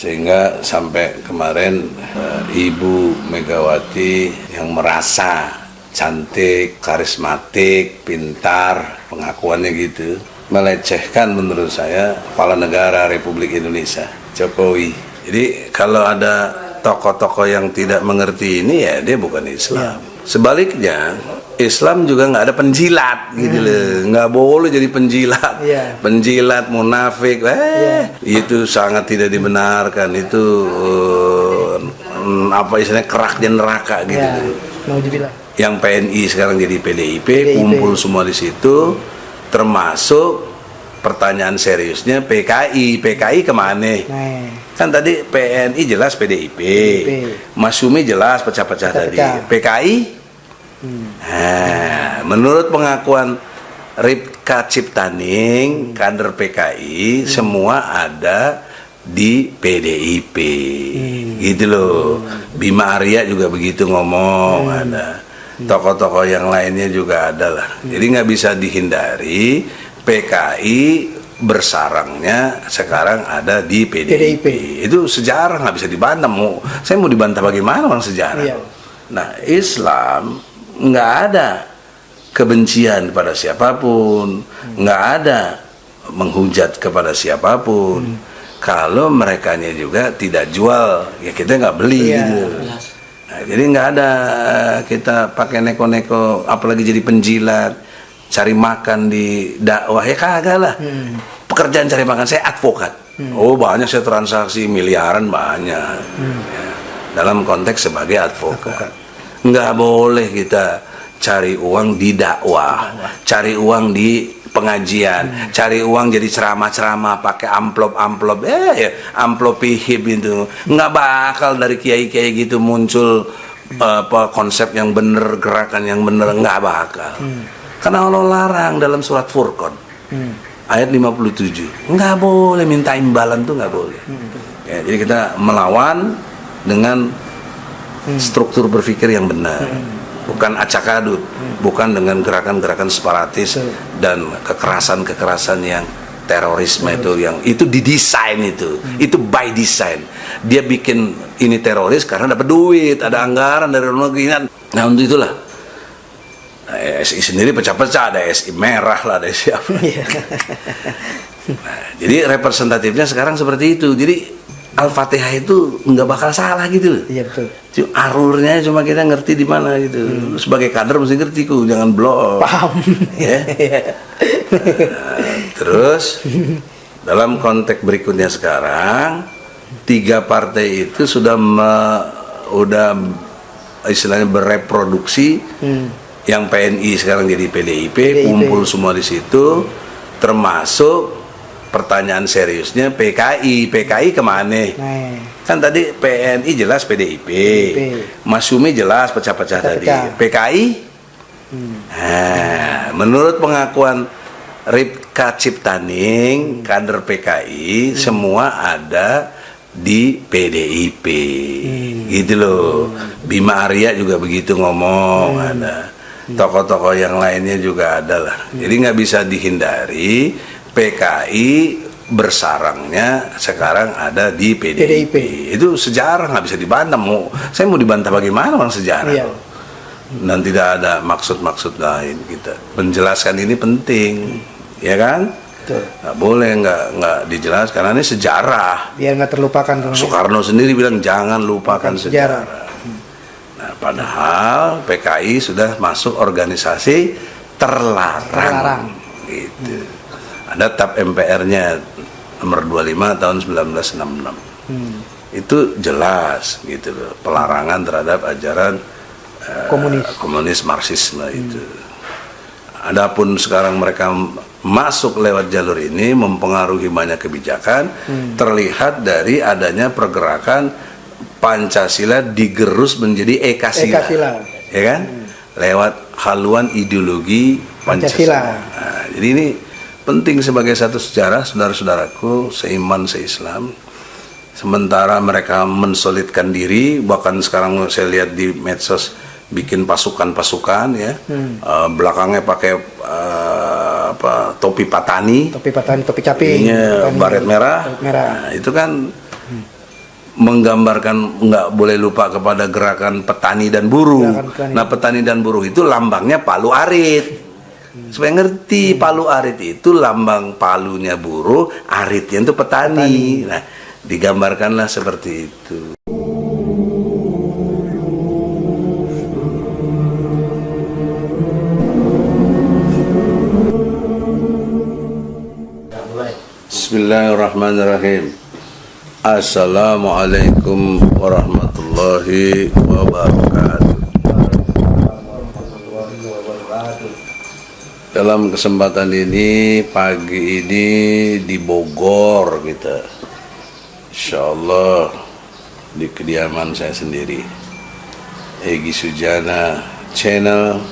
sehingga sampai kemarin uh, Ibu Megawati yang merasa cantik, karismatik, pintar, pengakuannya gitu, melecehkan menurut saya kepala negara Republik Indonesia, Jokowi. Jadi kalau ada tokoh-tokoh yang tidak mengerti ini ya dia bukan Islam. Ya. Sebaliknya Islam juga nggak ada penjilat gitu hmm. loh, nggak boleh jadi penjilat, yeah. penjilat munafik, eh yeah. itu sangat tidak dibenarkan itu uh, apa istilahnya kerak di neraka gitu. Yeah. Yang PNI sekarang jadi PDIP, PDIP, kumpul semua di situ, termasuk pertanyaan seriusnya PKI, PKI ke mana? Nah. Kan tadi PNI jelas PDIP, PDIP. Masumi jelas pecah-pecah tadi, PKI Nah, menurut pengakuan Ripka Ciptaning, kader PKI, hmm. semua ada di PDIP, hmm. gitu loh. Bima Arya juga begitu ngomong, hmm. ada tokoh-tokoh yang lainnya juga ada lah. Hmm. Jadi nggak bisa dihindari PKI bersarangnya sekarang ada di PDIP. PDIP. Itu sejarah nggak bisa dibantah. Mau saya mau dibantah bagaimana bang sejarah? Iya. Nah Islam nggak ada kebencian pada siapa pun, nggak ada menghujat kepada siapa pun. Hmm. Kalau mereka juga tidak jual, ya kita nggak beli iya, gitu. Nah, jadi nggak ada kita pakai neko-neko, apalagi jadi penjilat, cari makan di dakwah ya kagak lah. Hmm. Pekerjaan cari makan saya advokat. Hmm. Oh banyak saya transaksi miliaran banyak. Hmm. Ya, dalam konteks sebagai advokat. advokat nggak boleh kita cari uang di dakwah, cari uang di pengajian, hmm. cari uang jadi ceramah-ceramah pakai amplop-amplop, eh ya, amplop hib itu nggak bakal dari kiai-kiai gitu muncul apa konsep yang bener, gerakan yang bener nggak bakal. Hmm. Karena Allah larang dalam surat Furqan hmm. ayat 57 nggak boleh minta imbalan tuh nggak boleh. Hmm. Ya, jadi kita melawan dengan hmm. struktur berpikir yang benar hmm. bukan acak adut hmm. bukan dengan gerakan-gerakan separatis hmm. dan kekerasan-kekerasan yang terorisme hmm. itu yang itu didesain itu hmm. itu by design dia bikin ini teroris karena dapat duit ada anggaran dari luar negeri nah untuk itulah nah, SI sendiri pecah-pecah ada SI merah lah ada siapa iya. nah, jadi representatifnya sekarang seperti itu jadi Al-Fatihah itu nggak bakal salah gitu loh. Iya betul. Cuma arurnya cuma kita ngerti di mana gitu. Hmm. Sebagai kader mesti ngerti ku, jangan blok. Paham. Ya. nah, terus dalam konteks berikutnya sekarang tiga partai itu sudah me, udah istilahnya bereproduksi hmm. yang PNI sekarang jadi PDIP, PDIP kumpul semua di situ termasuk pertanyaan seriusnya PKI PKI ke mana nah. kan tadi PNI jelas PDIP, PDIP. Masumi jelas pecah-pecah tadi PKI hmm. nah, menurut pengakuan Ripka Ciptaning kader PKI hmm. semua ada di PDIP hmm. gitu loh hmm. Bima Arya juga begitu ngomong hmm. ada hmm. tokoh-tokoh yang lainnya juga ada lah hmm. jadi nggak bisa dihindari PKI bersarangnya sekarang ada di PDIP. PDIP. Itu sejarah nggak bisa dibantah. Mau saya mau dibantah bagaimana bang sejarah? Iya. Dan tidak ada maksud-maksud lain kita. Menjelaskan ini penting, ya kan? Betul. Nggak boleh nggak nggak dijelaskan karena ini sejarah. Biar nggak terlupakan. Soekarno sendiri bilang jangan lupakan sejarah. sejarah. Nah, padahal PKI sudah masuk organisasi terlarang. terlarang. Gitu. Hmm ada TAP MPR-nya nomor 25 tahun 1966 hmm. itu jelas gitu loh pelarangan terhadap ajaran uh, komunis komunis marxisme hmm. itu adapun sekarang mereka masuk lewat jalur ini mempengaruhi banyak kebijakan hmm. terlihat dari adanya pergerakan Pancasila digerus menjadi Ekasila, Ekasila. ya kan hmm. lewat haluan ideologi Pancasila, Pancasila. Nah, jadi ini penting sebagai satu sejarah saudara-saudaraku seiman seislam sementara mereka mensolidkan diri bahkan sekarang saya lihat di medsos bikin pasukan-pasukan ya hmm. uh, belakangnya pakai uh, apa topi patani topi patani topi capi baret merah, merah. Nah, itu kan hmm. menggambarkan nggak boleh lupa kepada gerakan petani dan buruh. petani. Nah petani dan buruh itu lambangnya palu arit. Supaya ngerti palu arit itu lambang palunya buruh, aritnya itu petani. Nah digambarkanlah seperti itu. Bismillahirrahmanirrahim. Assalamualaikum warahmatullahi wabarakatuh. Dalam kesempatan ini pagi ini di Bogor kita, Insya Allah di kediaman saya sendiri, Egi Sujana Channel,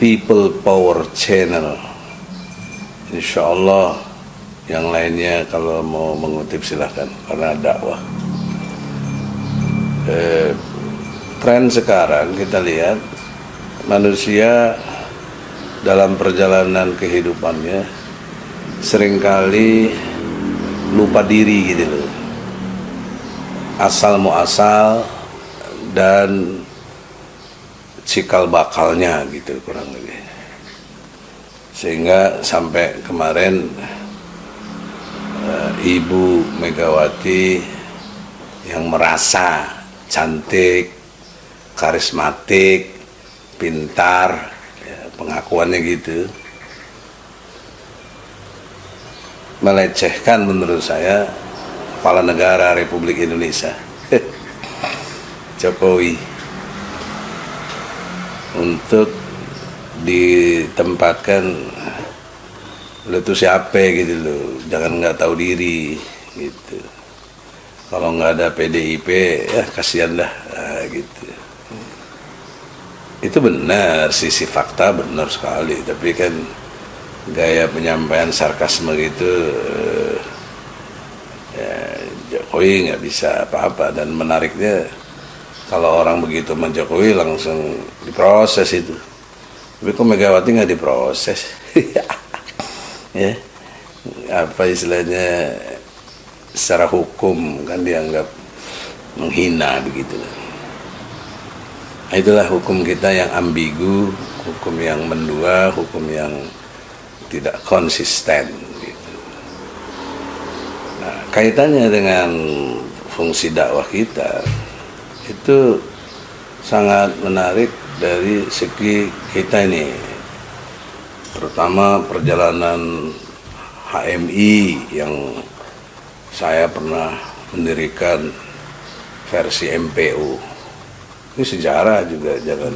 People Power Channel. Insya Allah yang lainnya kalau mau mengutip silahkan karena dakwah. Eh, tren sekarang kita lihat manusia dalam perjalanan kehidupannya sering kali lupa diri gitu loh. Asal mau asal dan cikal bakalnya gitu kurang lebih. Sehingga sampai kemarin uh, Ibu Megawati yang merasa cantik, karismatik, pintar, pengakuannya gitu, melecehkan menurut saya kepala negara Republik Indonesia, Jokowi, untuk ditempatkan lu tuh siapa? gitu loh. Jangan nggak tahu diri gitu. Kalau nggak ada PDIP ya kasihan dah nah, gitu itu benar sisi fakta benar sekali. Tapi kan gaya penyampaian sarkasme gitu eh, ya Jokowi nggak bisa apa-apa. Dan menariknya kalau orang begitu sama Jokowi langsung diproses itu. Tapi kok Megawati nggak diproses? Ya apa istilahnya secara hukum kan dianggap menghina begitu. nah, itulah hukum kita yang ambigu hukum yang mendua hukum yang tidak konsisten gitu. nah, kaitannya dengan fungsi dakwah kita itu sangat menarik dari segi kita ini terutama perjalanan HMI yang saya pernah mendirikan versi MPU ini sejarah juga jangan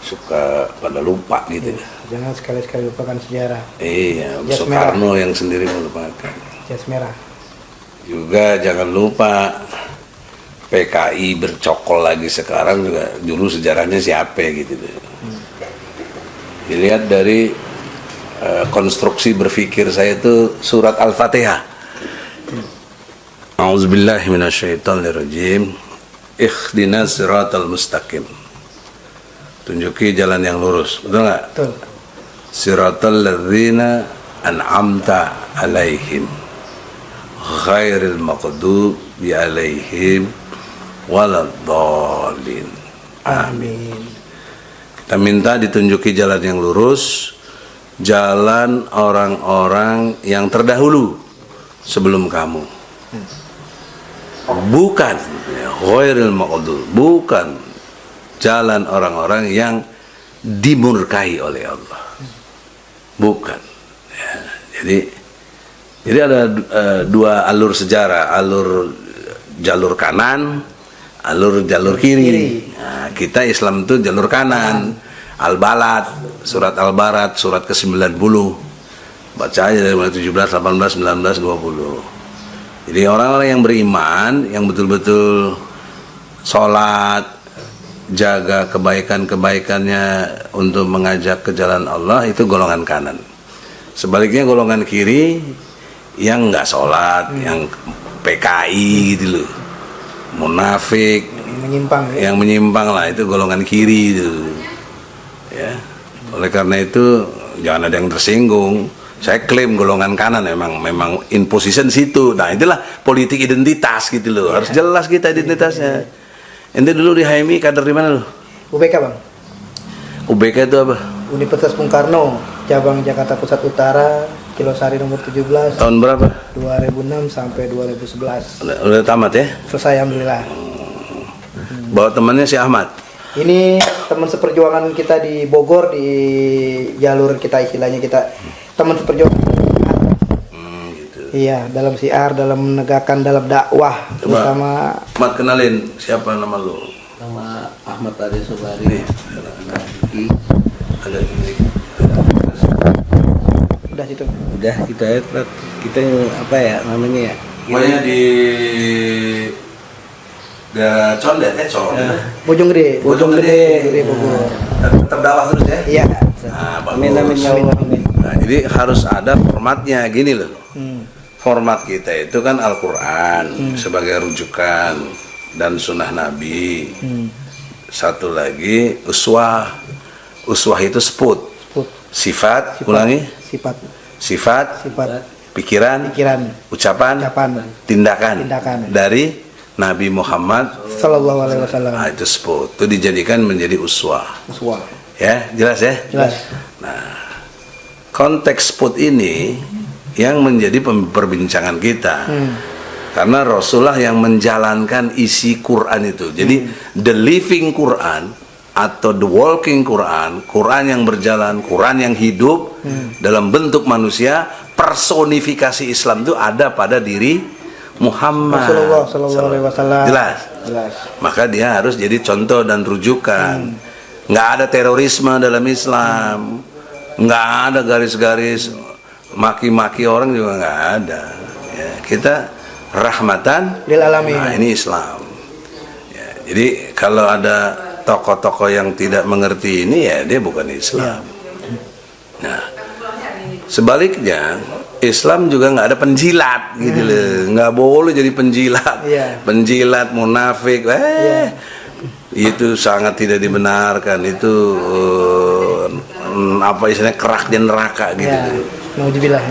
suka pada lupa gitu. Ya jangan sekali-sekali lupakan sejarah. Iya Jas Soekarno merah. yang sendiri melupakan. Jas merah. Juga jangan lupa PKI bercokol lagi sekarang juga dulu sejarahnya siapa gitu. Hmm. Dilihat dari uh, konstruksi berpikir saya itu surat Al-Fatihah. Minasyaitonirrajim Ikhdina siratal mustaqim. Tunjuki jalan yang lurus. Betul nggak? Betul. Siratal ladzina an'amta alaihim. Ghairil maqdub bi alaihim Waladhalin Amin. Kita minta ditunjuki jalan yang lurus, jalan orang-orang yang terdahulu sebelum kamu. Bukan ghairil maqdul, bukan jalan orang-orang yang dimurkai oleh Allah. Bukan. Ya, jadi jadi ada uh, dua alur sejarah, alur jalur kanan, alur jalur kiri. Nah, kita Islam itu jalur kanan. Al-Balad, surat Al-Barat, surat ke-90. Baca aja dari mulai 17, 18, 19, 20. Jadi orang-orang yang beriman, yang betul-betul sholat, jaga kebaikan-kebaikannya untuk mengajak ke jalan Allah, itu golongan kanan. Sebaliknya golongan kiri, yang nggak sholat, hmm. yang PKI gitu loh munafik menyimpang ya? yang menyimpang lah itu golongan kiri itu ya oleh karena itu jangan ada yang tersinggung Saya klaim golongan kanan memang memang in position situ. Nah itulah politik identitas gitu loh. Harus jelas kita identitasnya. Ente dulu di HMI kader di mana lu? UBK bang UBK itu apa? Universitas Bung Karno cabang Jakarta Pusat Utara Kilosari nomor 17 Tahun berapa? 2006 sampai 2011 Udah, udah tamat ya? selesai alhamdulillah Bawa temannya si Ahmad. ini teman seperjuangan kita di Bogor di jalur kita istilahnya kita teman seperjuangan Hmm, gitu. iya dalam siar dalam menegakkan dalam dakwah terutama Ahmad kenalin siapa nama lu? nama Ahmad Adi Sobari ada ini. udah situ udah kita ya kita apa ya namanya ya Pokoknya di daerah Condet ya, Condet. Bojong Gede Bojong Gede. Bojong Gede Bogor Tetap dakwah terus ya? iya Nah, bagus. amin amin ya Allah amin Nah, jadi harus ada formatnya gini loh. hmm. Format kita itu kan Al-Qur'an sebagai rujukan dan sunnah Nabi. Hmm. Satu lagi uswah. Uswah itu sput. Put. Sifat, ulangi. sifat Sifat, sifat pikiran, pikiran ucapan, ucapan tindakan, Tindakan. dari Nabi Muhammad. Sallallahu Alaihi Wasallam Nah, itu sput. Itu dijadikan menjadi uswah. Uswah. Ya, jelas ya? jelas konteks spot ini yang menjadi perbincangan kita. Karena Rasulullah yang menjalankan isi Quran itu. Jadi the living Quran atau the walking Quran Quran yang berjalan Quran yang hidup dalam bentuk manusia personifikasi Islam itu ada pada diri Muhammad Rasulullah Sallallahu Alaihi Wasallam. Jelas. Jelas. Maka dia harus jadi contoh dan rujukan. Nggak ada terorisme dalam Islam nggak ada garis-garis maki-maki orang juga nggak ada. Ya, kita rahmatan Lil alamin. nah ini Islam. Ya, jadi kalau ada tokoh-tokoh yang tidak mengerti ini ya dia bukan Islam. Nah sebaliknya Islam juga nggak ada penjilat gitu loh. Nggak boleh jadi penjilat. Iya. penjilat munafik. Eh itu sangat tidak dibenarkan. Itu mm, apa istilahnya kerak di neraka gitu. Ya Nauzubillah.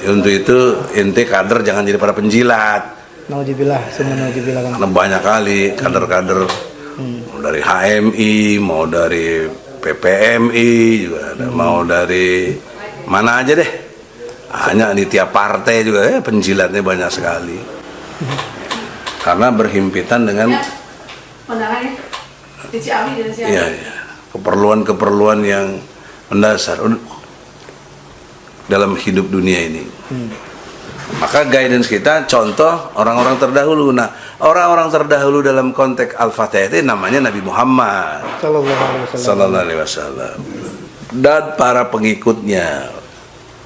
Ya, untuk itu ente kader jangan jadi para penjilat. Nauzubillah semua Nauzubillah. Kang. karena banyak kali kader-kader mau dari HMI mau dari PPMI juga ada. Mau dari mana aja deh. Hanya di tiap partai juga eh, penjilatnya banyak sekali. Karena berhimpitan dengan Kondangannya di Ciawi dari Ciawi. ya, ya, keperluan-keperluan yang mendasar dalam hidup dunia ini. Maka guidance kita contoh orang-orang terdahulu. Nah, orang-orang terdahulu dalam konteks Al-Fatihah itu namanya Nabi Muhammad. Sallallahu Alaihi Wasallam. Dan para pengikutnya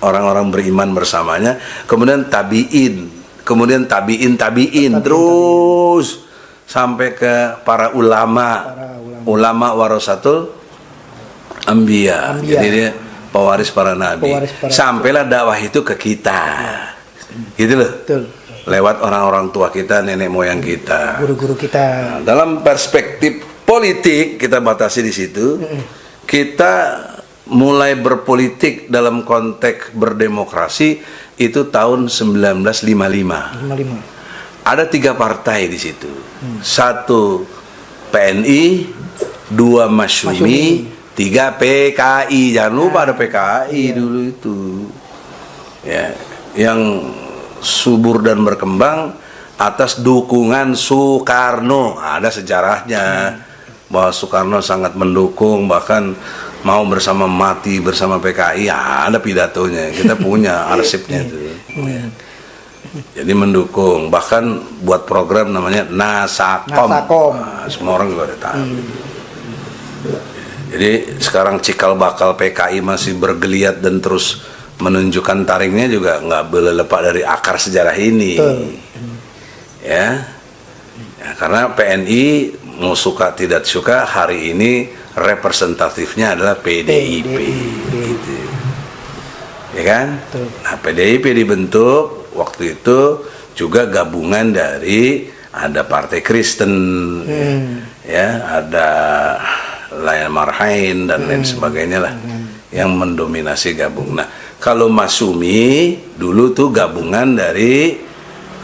orang-orang beriman bersamanya kemudian tabiin kemudian tabiin tabiin terus sampai ke para ulama. Para ulama warasatul ambia jadi dia pewaris para nabi. Pewaris para- sampailah dakwah itu ke kita. Gitu loh. Betul. Lewat orang-orang tua kita nenek moyang kita. Guru-guru kita. Nah, dalam perspektif politik kita batasi di situ. Kita mulai berpolitik dalam konteks berdemokrasi itu tahun 1955. 55 Ada tiga partai di situ. Satu PNI, dua Masyumi, tiga PKI. Jangan lupa ada PKI dulu itu. Ya, yang subur dan berkembang atas dukungan Soekarno. Ada sejarahnya bahwa Soekarno sangat mendukung bahkan mau bersama mati bersama PKI. Ya, ada pidatonya. Kita punya arsipnya itu. Jadi mendukung bahkan buat program namanya Nasakom. Nasakom. Nah, semua orang juga udah tahu. Jadi sekarang cikal bakal PKI masih bergeliat dan terus menunjukkan taringnya juga nggak boleh lepas dari akar sejarah ini. Betul. Ya. Ya, karena PNI mau suka tidak suka hari ini representatifnya adalah PDIP. Gitu. Ya kan? Betul. Nah, PDIP dibentuk waktu itu juga gabungan dari ada Partai Kristen, ya, ada Layan Marhain dan lain sebagainya lah yang mendominasi gabung. Nah, Kalau Masumi dulu tuh gabungan dari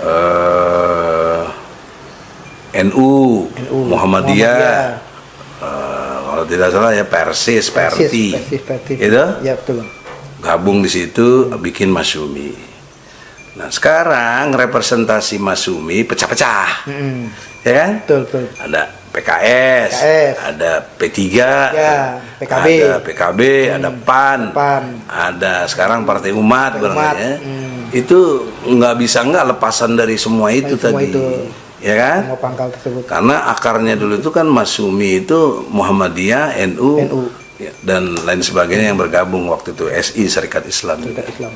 eh, NU, NU, Muhammadiyah, eh, kalau tidak salah ya Persis, Perti, Persis, Perti. gitu Ya betul. Gabung di situ bikin Masumi. Nah sekarang representasi Masumi pecah-pecah, Mm-mm. ya kan? Betul, betul. Ada PKS, PKS. ada P3, Ya, PKB. ada PKB, ada PAN, PAN. ada sekarang Partai Umat, Partai Umat, ya. hmm. Itu nggak bisa nggak lepasan dari semua itu Dari semua tadi, itu. ya kan? Semua pangkal tersebut. Karena akarnya dulu itu kan Masumi itu Muhammadiyah, NU, NU. Ya, dan lain sebagainya yang bergabung waktu itu SI Serikat Islam. Serikat Islam.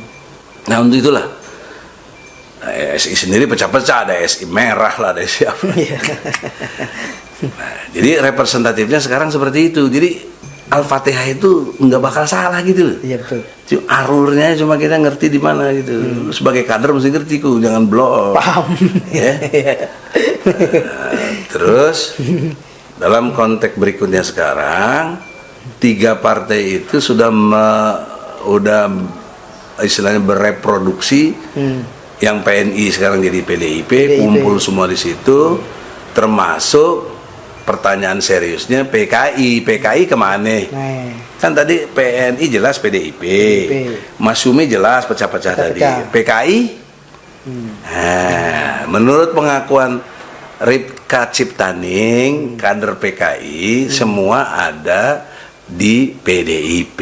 Nah untuk itulah nah, SI sendiri pecah-pecah ada SI merah lah ada SI apa. Iya. Nah, jadi representatifnya sekarang seperti itu. Jadi Al-Fatihah itu nggak bakal salah gitu loh. Iya betul. Cuma arurnya cuma kita ngerti di mana gitu. Lu Sebagai kader mesti ngerti ku, jangan blok. Paham. Ya. Nah, terus dalam konteks berikutnya sekarang tiga partai itu sudah me- udah istilahnya bereproduksi. Yang PNI sekarang jadi PDIP, PDIP. kumpul semua di situ. Termasuk pertanyaan seriusnya PKI PKI ke mana? Nah, kan tadi PNI jelas PDIP, PDIP. Masumi jelas pecah-pecah tadi. PKI Nah, menurut pengakuan Ripka Ciptaning, kader PKI, semua ada di PDIP.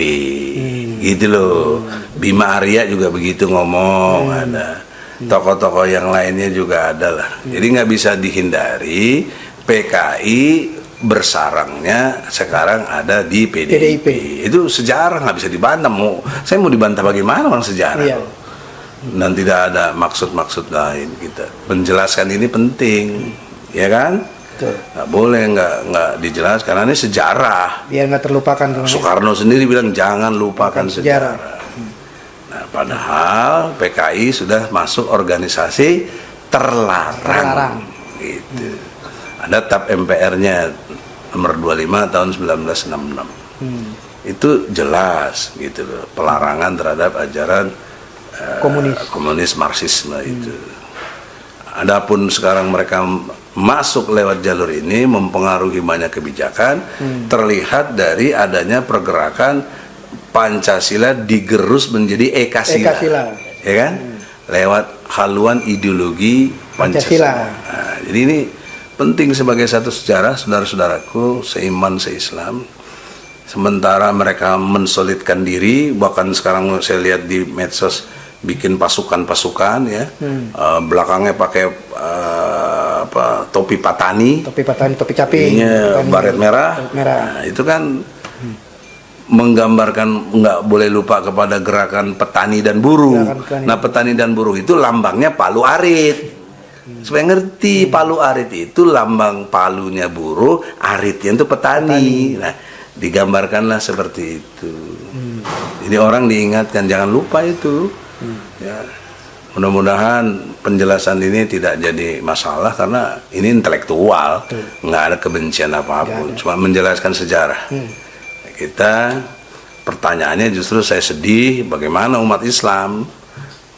Gitu loh. Bima Arya juga begitu ngomong, ada. Tokoh-tokoh yang lainnya juga ada lah. Jadi nggak bisa dihindari PKI bersarangnya sekarang ada di PDIP. PDIP. Itu sejarah nggak bisa dibantah. Mau saya mau dibantah bagaimana orang sejarah? Iya. dan tidak ada maksud-maksud lain kita menjelaskan ini penting ya kan Betul. nggak boleh nggak nggak dijelaskan karena ini sejarah Biar nggak terlupakan. Soekarno sendiri bilang jangan lupakan sejarah. sejarah nah padahal PKI sudah masuk organisasi terlarang, Terlarang. gitu ada TAP MPR-nya nomor 25 tahun 1966 Hmm. itu jelas gitu loh pelarangan terhadap ajaran eh, Komunis. komunis marxisme itu. Adapun sekarang mereka masuk lewat jalur ini mempengaruhi banyak kebijakan terlihat dari adanya pergerakan Pancasila digerus menjadi Ekasila. Ekasila. Ya kan? Lewat haluan ideologi Pancasila. Pancasila. Nah, jadi ini penting sebagai satu sejarah saudara-saudaraku seiman seislam sementara mereka mensolidkan diri bahkan sekarang saya lihat di medsos bikin pasukan-pasukan ya Eh, belakangnya pakai eh, apa topi patani. Topi patani, topi capi. ininya Patani. baret merah. Baret merah. Nah, itu kan menggambarkan nggak boleh lupa kepada gerakan petani dan buruh. Gerakan petani. nah petani dan buruh itu lambangnya palu arit. Supaya ngerti palu arit itu lambang palunya buruh aritnya itu petani, nah digambarkanlah seperti itu. Jadi orang diingatkan jangan lupa itu mudah-mudahan penjelasan ini tidak jadi masalah karena ini intelektual nggak ada kebencian apa pun. Cuma menjelaskan sejarah. Kita pertanyaannya justru saya sedih bagaimana umat Islam?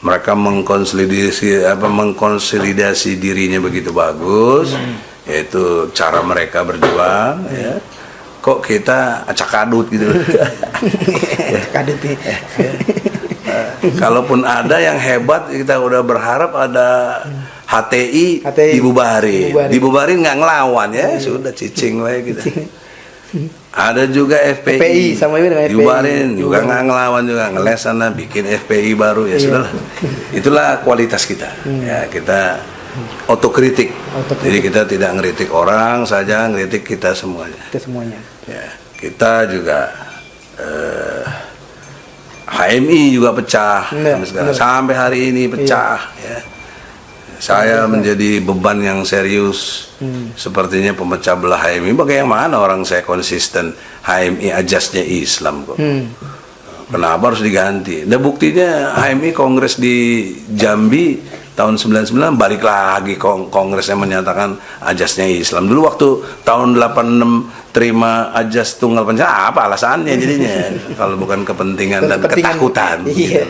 Mereka mengkonsolidasi apa mengkonsolidasi dirinya begitu bagus yaitu cara mereka berjuang ya. Kok kita acak adut gitu? Kadut nih. kalaupun ada yang hebat kita udah berharap ada HTI, HTI. dibubarin Dibubarin. dibubarin nggak ngelawan ya sudah cicing lah gitu ada juga FPI, FPI, sama juga dengan FPI. dibubarin juga nggak ngelawan juga ngeles sana bikin FPI baru ya Iya. sudah itulah kualitas kita ya kita otokritik. Otokritik. jadi kita tidak ngeritik orang saja ngeritik kita semuanya Itu semuanya. ya kita juga eh, HMI juga pecah sampai sampai hari ini pecah ya. Saya menjadi beban yang serius. Sepertinya pemecah belah HMI bagaimana orang saya konsisten? HMI ajasnya Islam kok. Hmm. kenapa harus diganti? Nah buktinya HMI kongres di Jambi tahun 99 balik lagi kong kongresnya menyatakan ajasnya Islam. Dulu waktu tahun 86 terima ajas tunggal pancasila apa alasannya jadinya kalau bukan kepentingan dan Kepentingan. ketakutan. Iya.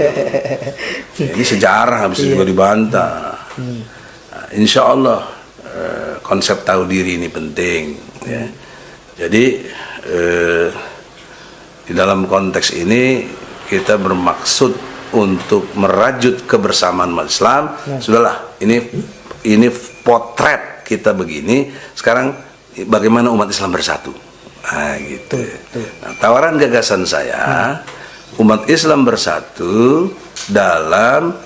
Ini sejarah habis juga dibantah. Nah, insya Allah eh, konsep tahu diri ini penting. Ya. Jadi eh, di dalam konteks ini kita bermaksud untuk merajut kebersamaan umat Islam. Sudahlah, ini ini potret kita begini. Sekarang bagaimana umat Islam bersatu? Nah, gitu. Nah, tawaran gagasan saya, umat Islam bersatu dalam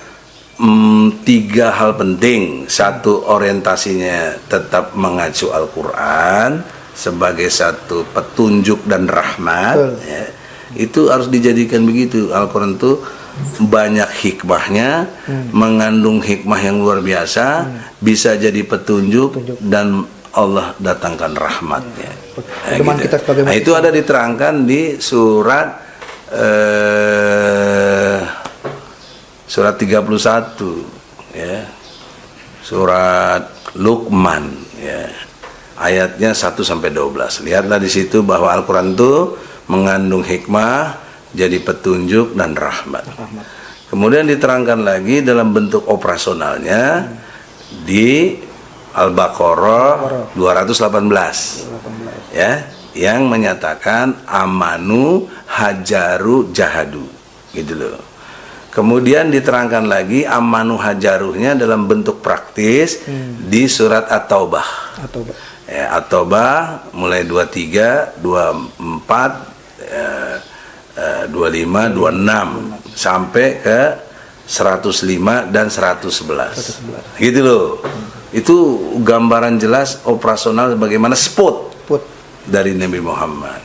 mm, tiga hal penting. Satu orientasinya tetap mengacu Al-Quran sebagai satu petunjuk dan rahmat. Betul. ya. Itu harus dijadikan begitu. Al-Quran itu banyak hikmahnya, mengandung hikmah yang luar biasa, bisa jadi petunjuk, dan Allah datangkan rahmatnya. Nah, Pedoman kita sebagai Nah, itu ada diterangkan di surat eh, surat 31 ya. Surat Luqman ya. Ayatnya 1 sampai 12. Lihatlah di situ bahwa Al-Qur'an itu mengandung hikmah, jadi petunjuk dan rahmat. Kemudian diterangkan lagi dalam bentuk operasionalnya di Al-Baqarah 218 ya yang menyatakan amanu hajaru jahadu. Gitu loh. Kemudian diterangkan lagi amanu hajaruhnya dalam bentuk praktis di surat At-Taubah. Atau Ya, At-Taubah mulai 23, 24, eh, eh, 25, 26 sampai ke 105 dan 111. Gitu loh. Itu gambaran jelas operasional bagaimana spot put dari Nabi Muhammad.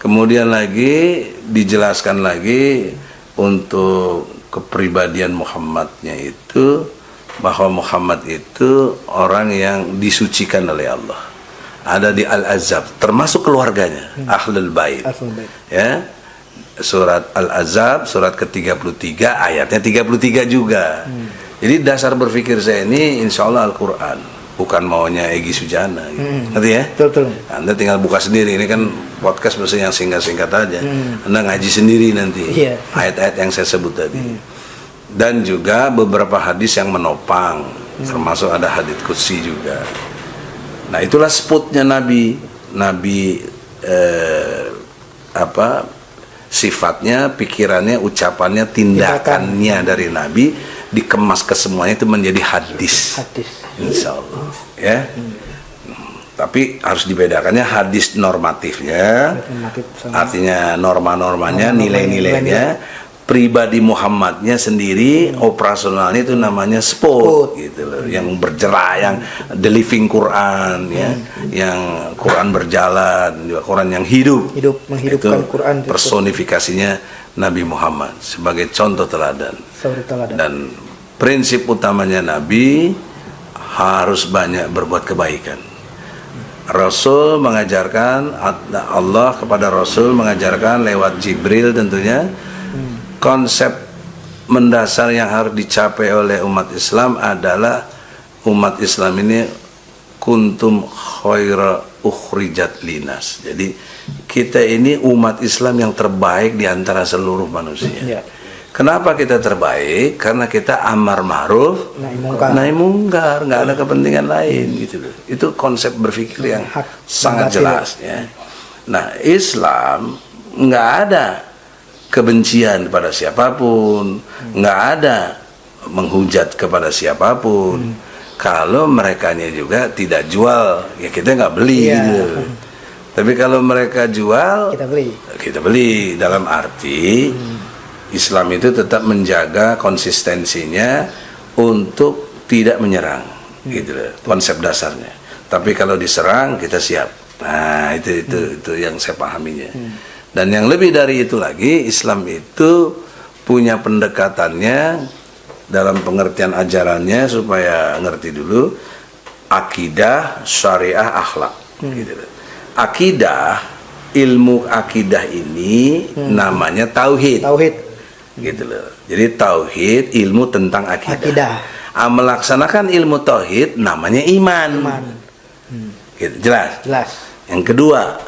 Kemudian lagi dijelaskan lagi untuk kepribadian Muhammadnya itu bahwa Muhammad itu orang yang disucikan oleh Allah. Ada di Al-Azab termasuk keluarganya, Ahlul Bait. Ahlul Bait. Ya. Surat Al-Azab surat ke-33 ayatnya 33 juga. Jadi dasar berpikir saya ini insya Allah Al-Quran bukan maunya Egi Sujana gitu. Ngerti ya? betul betul Anda tinggal buka sendiri. Ini kan podcast biasanya yang singkat-singkat aja. Anda ngaji sendiri nanti Iya. ayat-ayat yang saya sebut tadi. Dan juga beberapa hadis yang menopang, termasuk ada hadis kutsi juga. Nah itulah spotnya Nabi. Nabi eh, apa sifatnya, pikirannya, ucapannya, tindakannya dari Nabi dikemas ke semuanya itu menjadi hadis. hadis. Insya Allah ya. Tapi harus dibedakannya hadis normatifnya, Normatif artinya norma-normanya, Norma-normanya, nilai-nilainya, pribadi Muhammadnya sendiri, operasionalnya itu namanya sport, gitu loh, yang bergerak, yang the living Quran, ya, yang Quran berjalan, juga Quran yang hidup, Hidup, menghidupkan Itu Quran. personifikasinya Nabi Muhammad sebagai contoh teladan. dan prinsip utamanya Nabi harus banyak berbuat kebaikan. Rasul mengajarkan Allah kepada Rasul mengajarkan lewat Jibril tentunya konsep mendasar yang harus dicapai oleh umat Islam adalah umat Islam ini kuntum khaira ukhrijat linas. Jadi kita ini umat Islam yang terbaik di antara seluruh manusia. Ya. Kenapa kita terbaik? Karena kita amar ma'ruf, Nahi mungkar. nahi mungkar, nggak ada kepentingan lain gitu loh. Itu konsep berpikir yang Hak sangat jelas ya. Nah, Islam nggak ada kebencian kepada siapa pun, nggak ada menghujat kepada siapa pun. Kalau merekanya juga tidak jual, ya kita nggak beli Iya. gitu. Tapi kalau mereka jual, kita beli. kita beli. Dalam arti Islam itu tetap menjaga konsistensinya untuk tidak menyerang gitu loh, konsep dasarnya. Tapi kalau diserang kita siap. Nah itu itu itu yang saya pahaminya dan yang lebih dari itu lagi Islam itu punya pendekatannya dalam pengertian ajarannya supaya ngerti dulu akidah syariah akhlak gitu loh. akidah ilmu akidah ini namanya tauhid tauhid gitu loh jadi tauhid ilmu tentang akidah Akidah. Ah, melaksanakan ilmu tauhid namanya iman. Iman. Gitu, jelas. Jelas. Yang kedua,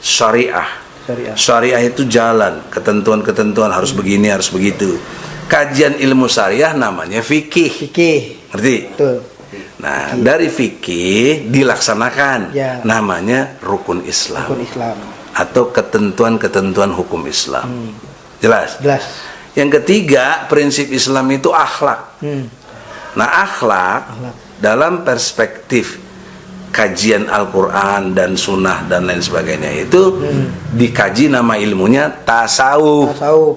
syariah. Syariah. Syariah itu jalan, ketentuan-ketentuan harus begini, harus begitu. Kajian ilmu syariah namanya fikih. Fikih. Ngerti? Betul. Nah, dari fikih dilaksanakan Ya. namanya rukun Islam Rukun Islam. atau ketentuan-ketentuan hukum Islam. Jelas? Jelas. Yang ketiga, prinsip Islam itu akhlak. Hmm. Nah, akhlak Akhlak. dalam perspektif kajian Al-Quran dan Sunnah dan lain sebagainya itu dikaji nama ilmunya tasawuf. Tasawuf.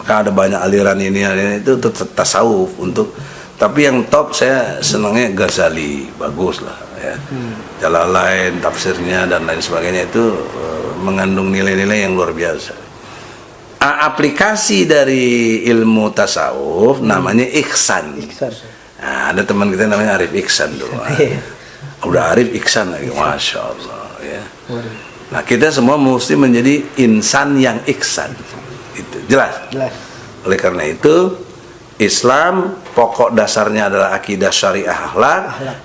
Maka ada banyak aliran ini, aliran itu tetap tasawuf untuk. Tapi yang top saya senangnya Ghazali, bagus lah ya. Jalalain, tafsirnya dan lain sebagainya itu eh, mengandung nilai-nilai yang luar biasa. A- aplikasi dari ilmu tasawuf namanya ihsan. Ihsan. Nah, ada teman kita namanya Arif Iksan dulu. Iya. Udah Arif Iksan lagi, masya Allah ya. Nah kita semua mesti menjadi insan yang iksan. Itu jelas. Jelas. Oleh karena itu Islam pokok dasarnya adalah akidah syariah akhlak,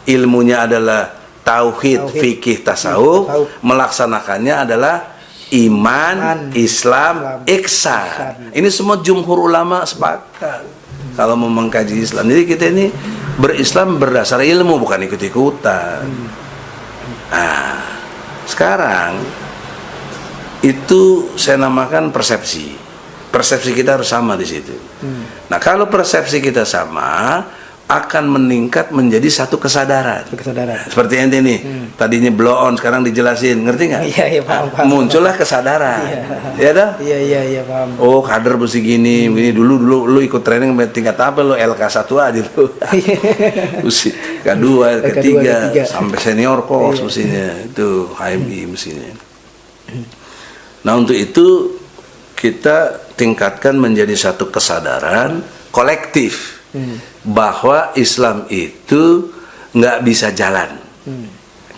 ilmunya adalah tauhid, Tauhid. fikih, tasawuf, tasawuf. melaksanakannya adalah iman, Iman, Islam, Islam, iksan. Ini semua jumhur ulama sepakat kalau mau mengkaji Islam. Jadi kita ini berislam berdasar ilmu bukan ikut-ikutan. Nah, sekarang itu saya namakan persepsi. Persepsi kita harus sama di situ. Nah, kalau persepsi kita sama, akan meningkat menjadi satu kesadaran. Kesadaran. Seperti ente nih, tadinya blow on, sekarang dijelasin, ngerti nggak? Iya, iya, paham, paham. Muncullah kesadaran, ya dah? Iya iya iya paham. Oh kader mesti gini, begini dulu dulu lu ikut training tingkat apa lu LK 1 aja lu. Mesti K2, K2, ketiga, ketiga. sampai senior kos Iya. mestinya. Itu HMI mestinya. Nah, untuk itu kita tingkatkan menjadi satu kesadaran kolektif bahwa Islam itu nggak bisa jalan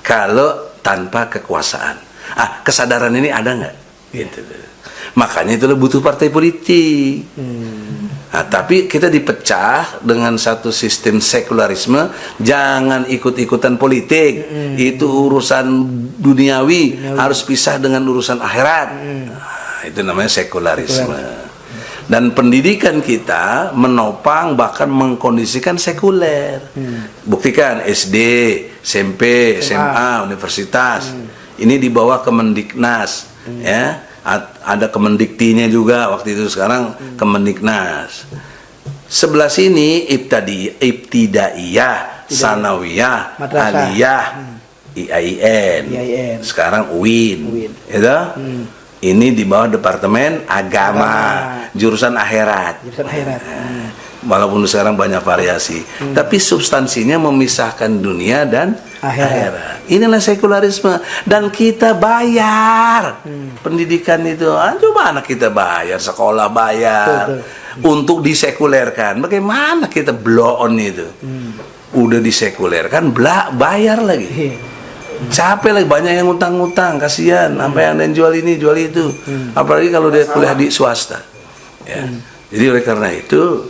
kalau tanpa kekuasaan. Ah, kesadaran ini ada nggak? Gitu. Makanya itu butuh partai politik. Nah, tapi kita dipecah dengan satu sistem sekularisme, jangan ikut-ikutan politik. Itu urusan duniawi, harus pisah dengan urusan akhirat. Nah, itu namanya sekularisme. Dan pendidikan kita menopang bahkan mengkondisikan sekuler. Buktikan SD, SMP, SMA, universitas. Ini di bawah Kemendiknas, ya. A- Ada Kemendiktinya juga waktu itu sekarang Kemendiknas. Sebelah sini ibtadi ibtidaiyah, sanawiyah, aliyah, IAIN. IAIN. Sekarang UIN. UIN. Ya toh? Ini di bawah Departemen Agama, jurusan akhirat. Jurusan akhirat. Eh, Walaupun sekarang banyak variasi, tapi substansinya memisahkan dunia dan Akhirat. akhirat. Inilah sekularisme dan kita bayar pendidikan itu. Ah, coba anak kita bayar, sekolah bayar untuk disekulerkan. Bagaimana kita blow on itu? Udah disekulerkan, bla, bayar lagi. Capek lagi banyak yang utang-utang, kasihan. Sampai yang lain jual ini, jual itu. Apalagi kalau dia kuliah di swasta. Ya. Jadi oleh karena itu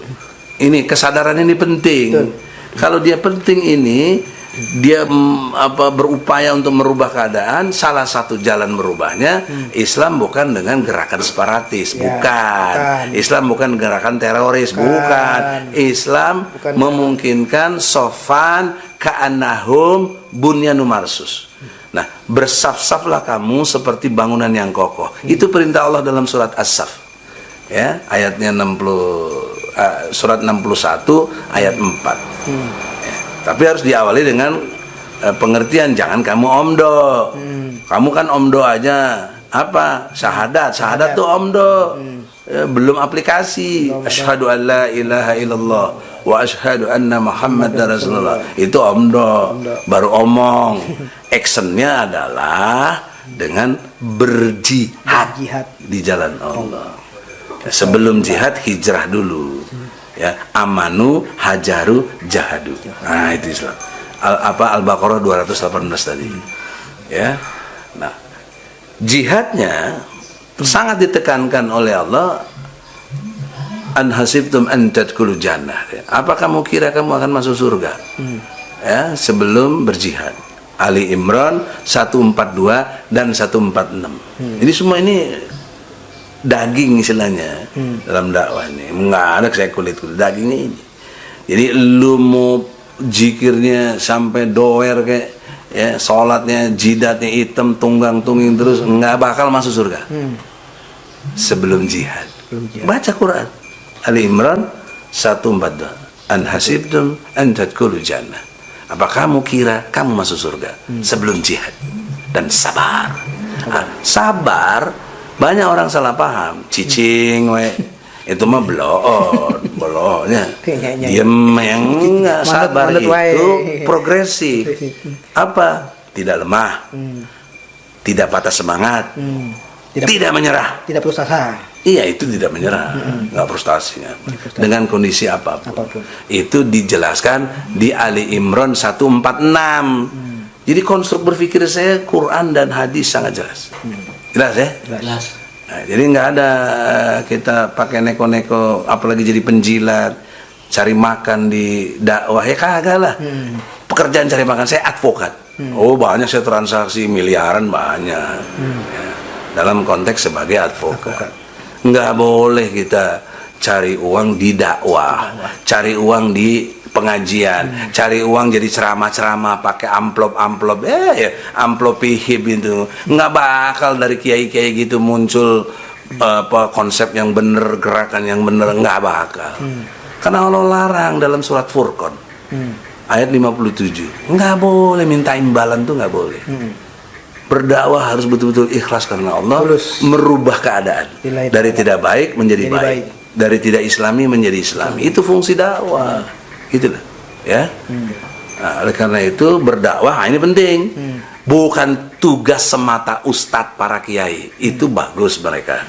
ini kesadaran ini penting. Kalau dia penting ini dia mm, apa berupaya untuk merubah keadaan, salah satu jalan merubahnya Islam bukan dengan gerakan separatis, Ya, bukan. bukan. Islam bukan gerakan teroris, Bukan. bukan. Islam Bukan. memungkinkan sofan ka'annahum bunyanu marsus. Nah, bersaf-saflah kamu seperti bangunan yang kokoh. Itu perintah Allah dalam surat As-Saf. Ya, ayatnya 60 eh, surat 61 ayat 4. Ya, tapi harus diawali dengan eh, pengertian jangan kamu omdo. Kamu kan omdo aja apa? Syahadat. Syahadat tuh omdo. Eh, belum aplikasi. Asyhadu an la ilaha illallah wa asyhadu anna Muhammad Rasulullah. Itu omdo. Baru omong. Actionnya adalah dengan berjihad Jihad. di jalan Allah. Sebelum jihad hijrah dulu. Ya, amanu hajaru jahadu. Nah, itu Islam. Al, apa Al-Baqarah 218 tadi. Ya. Nah, jihadnya sangat ditekankan oleh Allah an hasibtum an tadkhulu jannah. Apa kamu kira kamu akan masuk surga? Ya, sebelum berjihad. Ali Imran 142 dan 146. Ini semua ini daging istilahnya dalam dakwah ini. Enggak ada saya kulit kulit dagingnya ini. Jadi lu mau jikirnya sampai doer kayak ya sholatnya jidatnya hitam tunggang tungging terus nggak bakal masuk surga sebelum jihad. Baca Quran. Ali Imran 142. An hasibtum an tadkhulu jannah. Apa kamu kira kamu masuk surga sebelum jihad dan sabar. Ah, sabar banyak orang salah paham. Cicing we. Itu mah bloon, bloonnya. Kayaknya. Diem yang enggak Manut- sabar manut wae. itu progresif. Apa? Tidak lemah. Tidak patah semangat. Hmm. Tidak, Tidak menyerah. tidak frustasi. Iya itu tidak menyerah, nggak frustasinya. Dengan kondisi apa pun. Apa pun. Itu dijelaskan di Ali Imran 146. Jadi konstruk berpikir saya Quran dan hadis sangat jelas. Jelas ya? Jelas. Nah, jadi nggak ada kita pakai neko-neko, apalagi jadi penjilat, cari makan di dakwah ya kagak lah. Pekerjaan cari makan saya advokat. Oh banyak saya transaksi miliaran banyak. Ya, dalam konteks sebagai advokat. Nggak boleh kita cari uang di dakwah, cari uang di pengajian, cari uang jadi ceramah-ceramah pakai amplop-amplop, eh ya, amplop hib itu. Nggak bakal dari kiai-kiai gitu muncul apa konsep yang bener, gerakan yang bener. Nggak bakal. Karena Allah larang dalam surat Furqan ayat 57 nggak boleh minta imbalan tuh nggak boleh. Berdakwah harus betul-betul ikhlas karena Allah Tulus. merubah keadaan. Dari tidak baik menjadi Jadi baik. baik. dari tidak islami menjadi islami. Itu fungsi dakwah gitu loh. Ya? Nah, oleh karena itu berdakwah nah, ini penting. Bukan tugas semata ustadz para kiai. Itu bagus mereka.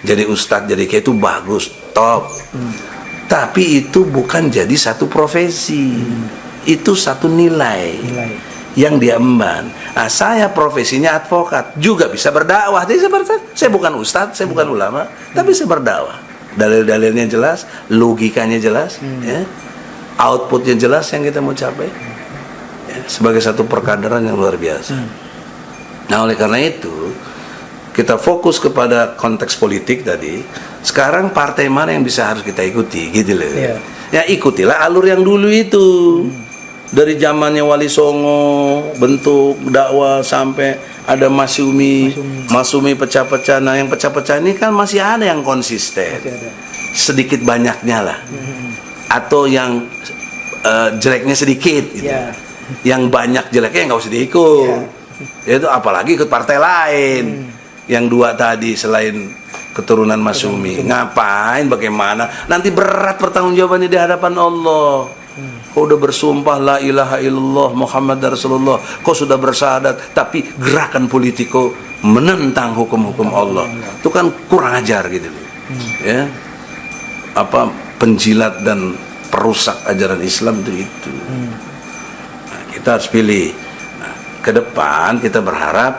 Jadi ustadz jadi kiai itu bagus top. Tapi itu bukan jadi satu profesi. Itu satu nilai, Nilai. yang diemban. Nah, saya profesinya advokat, juga bisa berdakwah. Jadi seperti saya bukan ustadz, saya bukan ulama, tapi saya berdakwah. Dalil-dalilnya jelas, logikanya jelas, ya. Outputnya jelas yang kita mau capai. Ya, sebagai satu perkaderan yang luar biasa. Nah, oleh karena itu kita fokus kepada konteks politik tadi. Sekarang partai mana yang bisa harus kita ikuti, gitu loh. Iya. Ya ikutilah alur yang dulu itu. Dari zamannya Wali Songo, bentuk dakwah sampai ada Masumi, Masumi pecah-pecah. Nah, yang pecah-pecah ini kan masih ada yang konsisten. Ada. Sedikit banyaknya lah. Atau yang eh, jeleknya sedikit gitu. Iya. Yang banyak jeleknya nggak usah diikut. Itu apalagi ikut partai lain. Yang dua tadi selain keturunan Masumi. Ngapain bagaimana? Nanti berat pertanggungjawabannya di hadapan Allah. Kau udah bersumpah la ilaha illallah Muhammad Rasulullah. Kau sudah bersyahadat tapi gerakan politik kau menentang hukum-hukum Allah. Itu kan kurang ajar gitu. Ya. Apa penjilat dan perusak ajaran Islam itu itu. Nah, kita harus pilih. Nah, ke depan kita berharap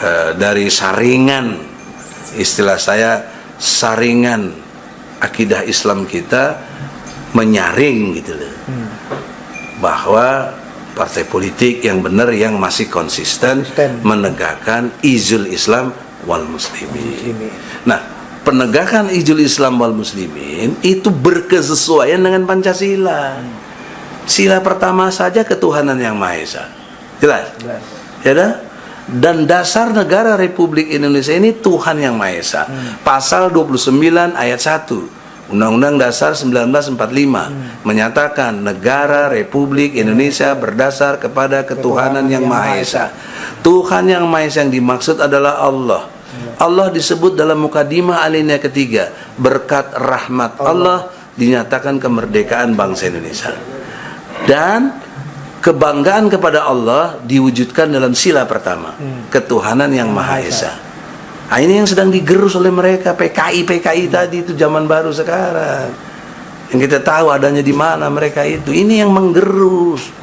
eh, dari saringan istilah saya saringan akidah Islam kita menyaring gitu loh. Bahwa partai politik yang benar yang masih konsisten, Konsisten. menegakkan izul Islam wal muslimin. Muslimin. Nah, penegakan izul Islam wal muslimin itu berkesesuaian dengan Pancasila. Sila pertama saja ketuhanan yang Maha Esa. Jelas? Jelas. Ya dah? Dan dasar negara Republik Indonesia ini Tuhan yang Maha Esa. Pasal 29 ayat 1 Undang-Undang Dasar 1945 menyatakan negara Republik Indonesia berdasar kepada ketuhanan yang Maha Esa. Tuhan yang Maha Esa yang dimaksud adalah Allah. Allah disebut dalam mukadimah alinea ketiga berkat rahmat Allah. Dinyatakan kemerdekaan bangsa Indonesia. Dan kebanggaan kepada Allah diwujudkan dalam sila pertama ketuhanan yang Maha Esa. Nah, ini yang sedang digerus oleh mereka PKI PKI tadi itu zaman baru sekarang. Yang kita tahu adanya di mana mereka itu. Ini yang menggerus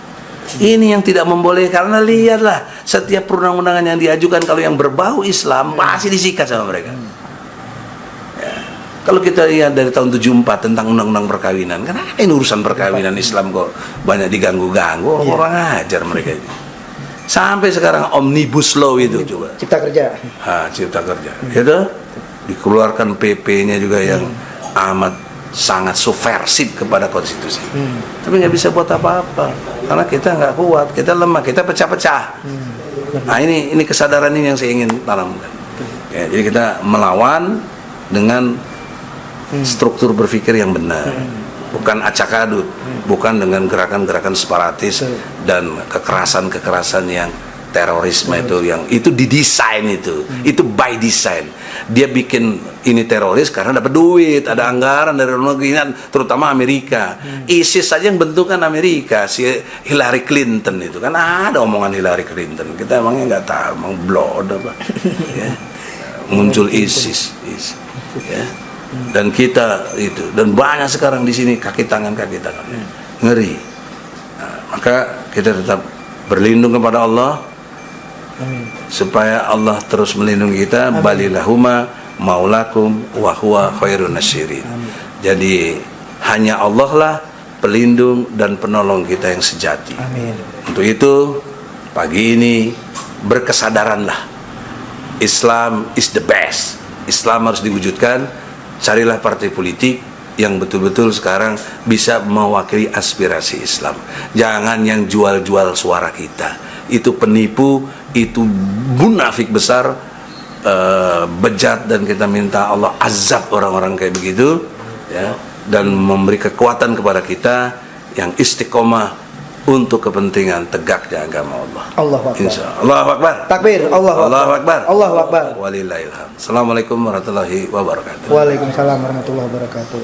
ini yang tidak memboleh karena lihatlah setiap perundang-undangan yang diajukan kalau yang berbau Islam pasti disikat sama mereka Ya. Kalau kita lihat dari tahun 74 tentang undang-undang perkawinan, kan ini urusan perkawinan Islam kok banyak diganggu-ganggu, orang ajar mereka itu. Sampai sekarang omnibus law itu coba. Cipta kerja. Ah, cipta kerja. Itu dikeluarkan PP-nya juga yang amat sangat subversif kepada konstitusi. Tapi nggak bisa buat apa-apa karena kita nggak kuat, kita lemah, kita pecah-pecah. Nah ini ini kesadaran ini yang saya ingin tanamkan. Ya, jadi kita melawan dengan struktur berpikir yang benar, bukan acak adut, bukan dengan gerakan-gerakan separatis dan kekerasan-kekerasan yang terorisme itu yang itu didesain itu. Itu by design dia bikin ini teroris karena dapat duit ada anggaran dari luar negeri terutama Amerika. ISIS saja yang bentukan Amerika si Hillary Clinton itu. Kan ada omongan Hillary Clinton. Kita emangnya nggak tahu emang blood apa. Ya. muncul ISIS, ISIS. Ya. Dan kita itu dan banyak sekarang di sini kaki tangan kaki tangan. Ngeri. Nah, maka kita tetap berlindung kepada Allah supaya Allah terus melindungi kita balilahuma maulakum wa huwa khairun nasirin. Jadi hanya Allah lah pelindung dan penolong kita yang sejati. Amin. untuk itu pagi ini berkesadaranlah Islam is the best. Islam harus diwujudkan. Carilah partai politik yang betul-betul sekarang bisa mewakili aspirasi Islam. Jangan yang jual-jual suara kita. Itu penipu itu munafik besar eh, bejat dan kita minta Allah azab orang-orang kayak begitu ya dan memberi kekuatan kepada kita yang istiqomah untuk kepentingan tegaknya agama Allah. Allahu Akbar. Insya Allah. Allahu Akbar. Takbir. Allahu Akbar. Allahu Akbar. Allahu Akbar. Walillahilham. Assalamualaikum warahmatullahi wabarakatuh. Waalaikumsalam warahmatullahi wabarakatuh.